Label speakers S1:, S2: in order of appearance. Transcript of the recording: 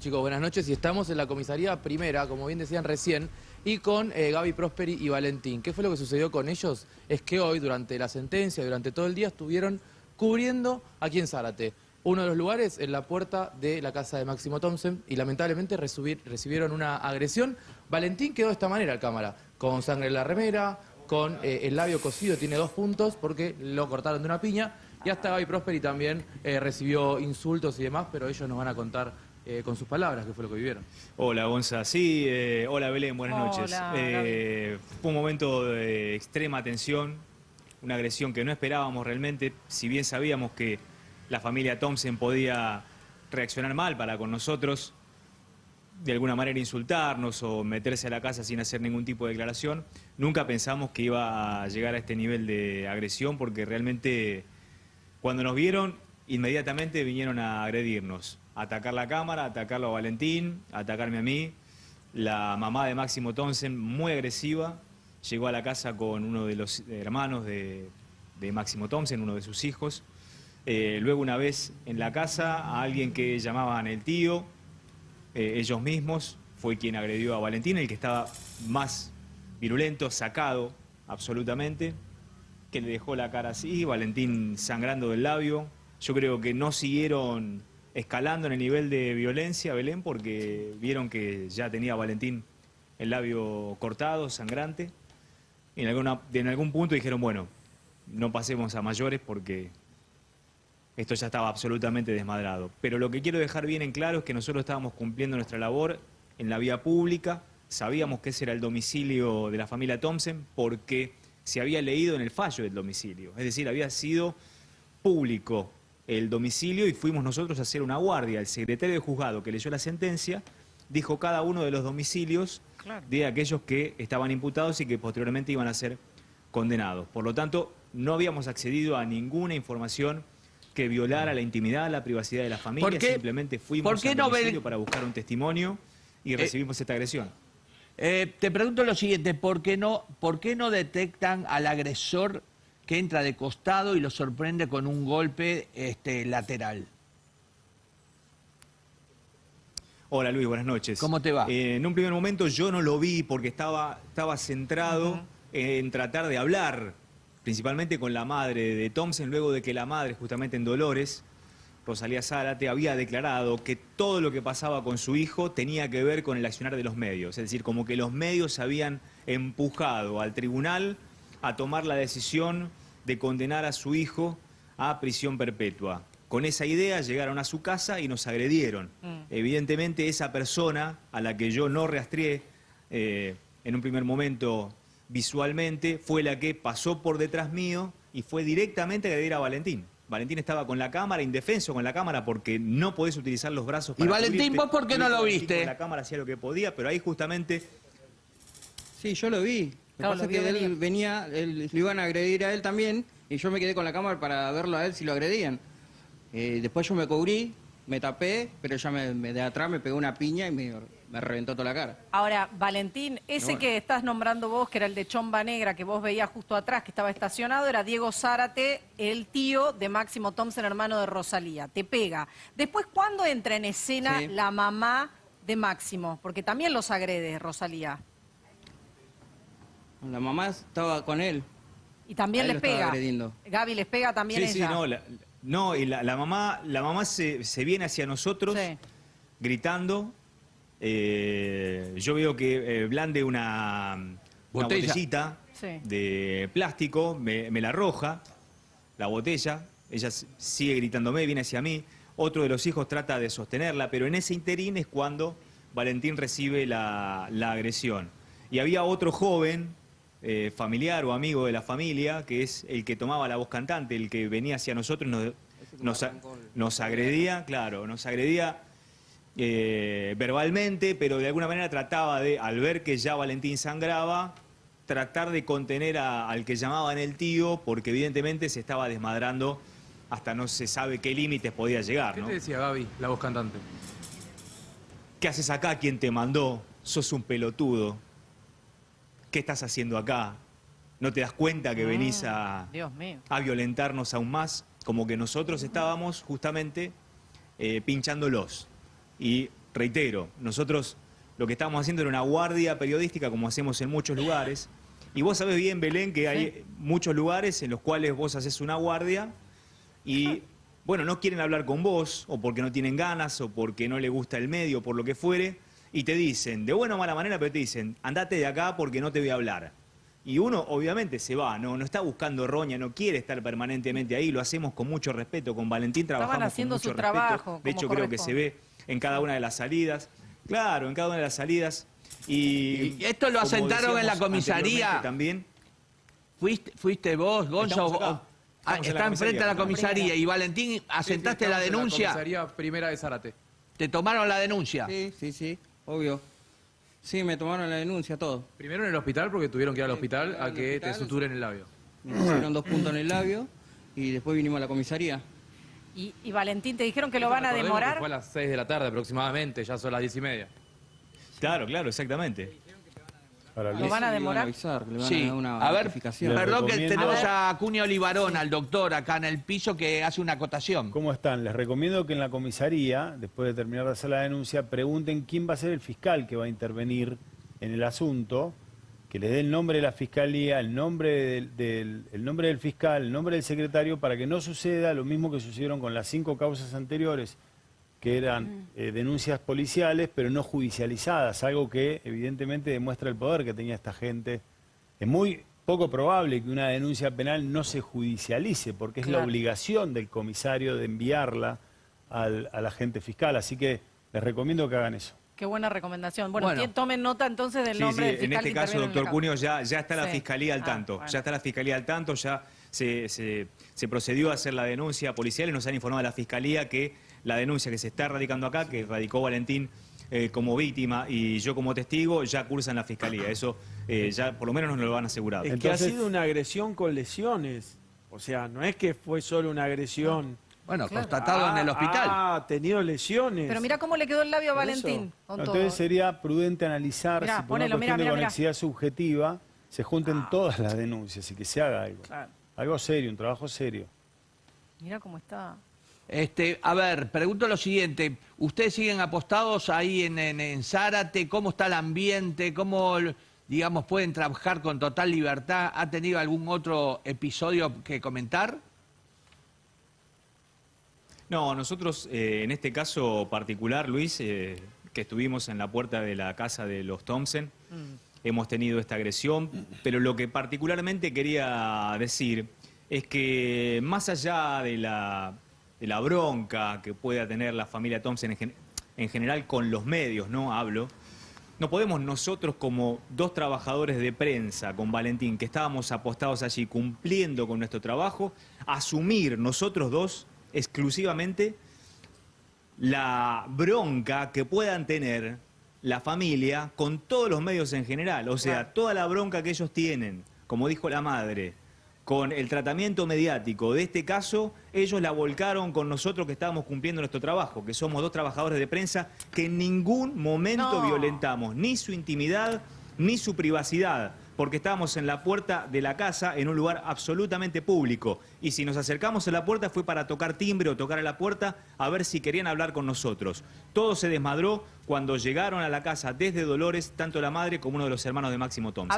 S1: Chicos, buenas noches y estamos en la comisaría primera, como bien decían recién, y con eh, Gaby Prosperi y Valentín. ¿Qué fue lo que sucedió con ellos? Es que hoy, durante la sentencia, durante todo el día, estuvieron cubriendo aquí en Zárate. Uno de los lugares en la puerta de la casa de Máximo Thompson y lamentablemente recibieron una agresión. Valentín quedó de esta manera al cámara, con sangre en la remera, con eh, el labio cosido, tiene dos puntos porque lo cortaron de una piña. Y hasta Gaby Prosperi también eh, recibió insultos y demás, pero ellos nos van a contar eh, con sus palabras qué fue lo que vivieron.
S2: Hola Gonza, sí, eh, hola Belén, buenas
S3: Hola,
S2: noches. Eh, fue un momento de extrema tensión, una agresión que no esperábamos realmente, si bien sabíamos que la familia Thompson podía reaccionar mal para con nosotros, de alguna manera insultarnos o meterse a la casa sin hacer ningún tipo de declaración, nunca pensamos que iba a llegar a este nivel de agresión porque realmente cuando nos vieron inmediatamente vinieron a agredirnos, atacar la cámara, atacarlo a Valentín, atacarme a mí. La mamá de Máximo Thompson, muy agresiva, llegó a la casa con uno de los hermanos de, de Máximo Thompson, uno de sus hijos. Eh, luego una vez en la casa a alguien que llamaban el tío, eh, ellos mismos, fue quien agredió a Valentín, el que estaba más virulento, sacado absolutamente, que le dejó la cara así, Valentín sangrando del labio. Yo creo que no siguieron escalando en el nivel de violencia, Belén, porque vieron que ya tenía Valentín el labio cortado, sangrante. Y en, en algún punto dijeron, bueno, no pasemos a mayores porque esto ya estaba absolutamente desmadrado. Pero lo que quiero dejar bien en claro es que nosotros estábamos cumpliendo nuestra labor en la vía pública, sabíamos que ese era el domicilio de la familia Thompson porque se había leído en el fallo del domicilio, es decir, había sido público el domicilio y fuimos nosotros a hacer una guardia. El secretario de juzgado que leyó la sentencia dijo cada uno de los domicilios
S3: Claro.
S2: de aquellos que estaban imputados y que posteriormente iban a ser condenados. Por lo tanto, no habíamos accedido a ninguna información que violara la intimidad, la privacidad de la familia,
S4: ¿Por qué-
S2: simplemente fuimos
S4: por qué
S2: al
S4: no ve-
S2: domicilio para buscar un testimonio y recibimos esta agresión.
S4: Eh, te pregunto lo siguiente, ¿por qué, no, ¿por qué no detectan al agresor que entra de costado y lo sorprende con un golpe este, lateral?
S2: Hola Luis, buenas noches.
S4: ¿Cómo te va?
S2: Eh, en un primer momento yo no lo vi porque estaba, estaba centrado en tratar de hablar, principalmente con la madre de Thompson, luego de que la madre, justamente en Dolores, Rosalía Zárate, había declarado que todo lo que pasaba con su hijo tenía que ver con el accionar de los medios. Es decir, como que los medios habían empujado al tribunal a tomar la decisión de condenar a su hijo a prisión perpetua. Con esa idea llegaron a su casa y nos agredieron. Evidentemente esa persona a la que yo no rastreé eh, en un primer momento visualmente fue la que pasó por detrás mío y fue directamente a agredir a Valentín. Valentín estaba con la cámara, indefenso con la cámara porque no podés utilizar los brazos
S4: ¿Y
S2: para
S4: Valentín,
S2: cubrirte.
S4: vos por qué no lo
S2: Valentín
S4: viste?
S2: Con la cámara hacía lo que podía, pero ahí justamente
S5: Sí, yo lo vi. Lo que
S3: Claro,
S5: pasa
S3: lo
S5: es que él venía, él, lo iban a agredir a él también, y yo me quedé con la cámara para verlo a él si lo agredían. Eh, después yo me cubrí, me tapé, pero ella me, me- de atrás me pegó una piña y me, me reventó toda la cara.
S3: Ahora, Valentín, ese
S5: Bueno.
S3: que estás nombrando vos, que era el de Chomba Negra, que vos veías justo atrás, que estaba estacionado, era Diego Zárate, el tío de Máximo Thompson, hermano de Rosalía. Te pega. Después, ¿cuándo entra en escena
S5: Sí.
S3: la mamá de Máximo? Porque también los agrede Rosalía.
S5: La mamá estaba con él.
S3: Y también les pega.
S5: agrediendo.
S3: Gaby les pega también
S2: Sí, sí, no, la, no, y la, la mamá, la mamá se, se viene hacia nosotros
S3: Sí.
S2: gritando. Eh, yo veo que eh, blande una, una
S4: Botella.
S2: botellita
S3: Sí.
S2: de plástico, me, me la arroja, la botella, ella sigue gritándome, viene hacia mí. Otro de los hijos trata de sostenerla, pero en ese interín es cuando Valentín recibe la, la agresión. Y había otro joven, eh, familiar o amigo de la familia, que es el que tomaba la voz cantante, el que venía hacia nosotros y nos, nos, agredía, claro, nos agredía eh, verbalmente, pero de alguna manera trataba de, al ver que ya Valentín sangraba, tratar de contener a- al que llamaban el tío, porque evidentemente se estaba desmadrando hasta no se sabe qué límites podía llegar,
S1: ¿Qué
S2: ¿no?
S1: te decía Gaby, la voz cantante?
S2: ¿Qué haces acá? ¿Quién te mandó? Sos un pelotudo. ¿Qué estás haciendo acá? ¿No te das cuenta que venís a,
S3: Dios mío.
S2: a violentarnos aún más? Como que nosotros estábamos justamente eh, pinchándolos. Y reitero, nosotros lo que estábamos haciendo era una guardia periodística como hacemos en muchos lugares. Y vos sabés bien, Belén, que hay muchos lugares en los cuales vos haces una guardia y, bueno, no quieren hablar con vos, o porque no tienen ganas, o porque no le gusta el medio, por lo que fuere, y te dicen, de buena o mala manera, pero te dicen, andate de acá porque no te voy a hablar. Y uno obviamente se va, no, no está buscando roña, no quiere estar permanentemente ahí, lo hacemos con mucho respeto, con Valentín trabajamos
S3: haciendo
S2: con mucho
S3: su
S2: respeto.
S3: trabajo,
S2: De hecho creo que se ve en cada una de las salidas. Claro, en cada una de las salidas. Y,
S4: ¿Y esto lo asentaron en la comisaría?
S2: También.
S4: ¿Fuiste, fuiste vos, Gonzo?
S2: Estamos acá.
S4: o- Ah, está enfrente a la
S2: comisaría.
S4: Y Valentín, ¿asentaste
S1: Sí, sí,
S4: la
S1: en
S4: denuncia?
S1: La comisaría primera de Zárate.
S4: ¿Te tomaron la denuncia?
S5: Sí, sí, sí, obvio. Sí, me tomaron la denuncia, todo.
S1: Primero en el hospital porque tuvieron que ir al hospital a que
S5: hospital.
S1: te suturen el labio.
S5: Me pusieron dos puntos en el labio y después vinimos a la comisaría.
S3: Y, y Valentín, ¿te dijeron que lo van a demorar?
S1: Fue a las 6 de la tarde aproximadamente, ya son las 10 y media.
S2: Claro, claro, exactamente.
S6: Para
S3: ¿Lo van a
S5: Le
S3: demorar?
S5: avisar, que le van a
S4: Sí,
S5: dar una
S4: a ver, perdón que tenemos
S3: A
S4: a Acuña Olivarón, al doctor, acá en el piso, que hace una acotación.
S6: ¿Cómo están? Les recomiendo que en la comisaría, después de terminar de hacer la denuncia, pregunten quién va a ser el fiscal que va a intervenir en el asunto, que les dé el nombre de la fiscalía, el nombre del, del- el nombre del fiscal, el nombre del secretario, para que no suceda lo mismo que sucedieron con las cinco causas anteriores, que eran eh, denuncias policiales, pero no judicializadas, algo que evidentemente demuestra el poder que tenía esta gente. Es muy poco probable que una denuncia penal no se judicialice, porque es la obligación del comisario de enviarla al, al agente fiscal. Así que les recomiendo que hagan eso.
S3: Qué buena recomendación. Bueno,
S4: Bueno.
S3: tomen nota entonces del
S2: Sí,
S3: nombre
S2: sí,
S3: del fiscal
S2: en este
S3: que
S2: caso, doctor
S3: la
S2: Cunio, ya, ya está la
S3: Sí.
S2: fiscalía al
S3: Ah,
S2: tanto.
S3: bueno.
S2: Ya está la fiscalía al tanto, ya se, se- se procedió a hacer la denuncia policial y nos han informado de la fiscalía que la denuncia que se está radicando acá, que radicó Valentín eh, como víctima y yo como testigo, ya cursa en la fiscalía. Eso eh, ya por lo menos nos lo han asegurado.
S7: Es
S6: Entonces-
S7: que ha sido una agresión con lesiones. O sea, no es que fue solo una agresión.
S4: Bueno, constatado en el hospital.
S7: Ah, ha tenido lesiones.
S3: Pero mira cómo le quedó el labio a Valentín. con
S6: Entonces
S3: todo.
S6: sería prudente analizar
S3: Mirá,
S6: si por
S3: ponelo,
S6: una cuestión
S3: mirá,
S6: de
S3: mirá.
S6: conexidad subjetiva se junten
S3: Ah.
S6: todas las denuncias y que se haga algo.
S3: Claro.
S6: Algo serio, un trabajo serio.
S3: Mira cómo está.
S4: Este, a ver, pregunto lo siguiente. ¿Ustedes siguen apostados ahí en, en, en Zárate? ¿Cómo está el ambiente? ¿Cómo, digamos, pueden trabajar con total libertad? ¿Ha tenido algún otro episodio que comentar?
S2: No, nosotros eh, en este caso particular, Luis, eh, que estuvimos en la puerta de la casa de los Thompson, hemos tenido esta agresión, pero lo que particularmente quería decir es que más allá de la, de la bronca que pueda tener la familia Thompson en, en general con los medios, ¿no? Hablo. No podemos nosotros como dos trabajadores de prensa con Valentín, que estábamos apostados allí cumpliendo con nuestro trabajo, asumir nosotros dos exclusivamente la bronca que puedan tener la familia con todos los medios en general. O sea, toda la bronca que ellos tienen, como dijo la madre, con el tratamiento mediático de este caso, ellos la volcaron con nosotros que estábamos cumpliendo nuestro trabajo, que somos dos trabajadores de prensa que en ningún momento
S3: No.
S2: violentamos ni su intimidad ni su privacidad, porque estábamos en la puerta de la casa en un lugar absolutamente público. Y si nos acercamos a la puerta fue para tocar timbre o tocar a la puerta a ver si querían hablar con nosotros. Todo se desmadró cuando llegaron a la casa desde Dolores, tanto la madre como uno de los hermanos de Máximo Thompson.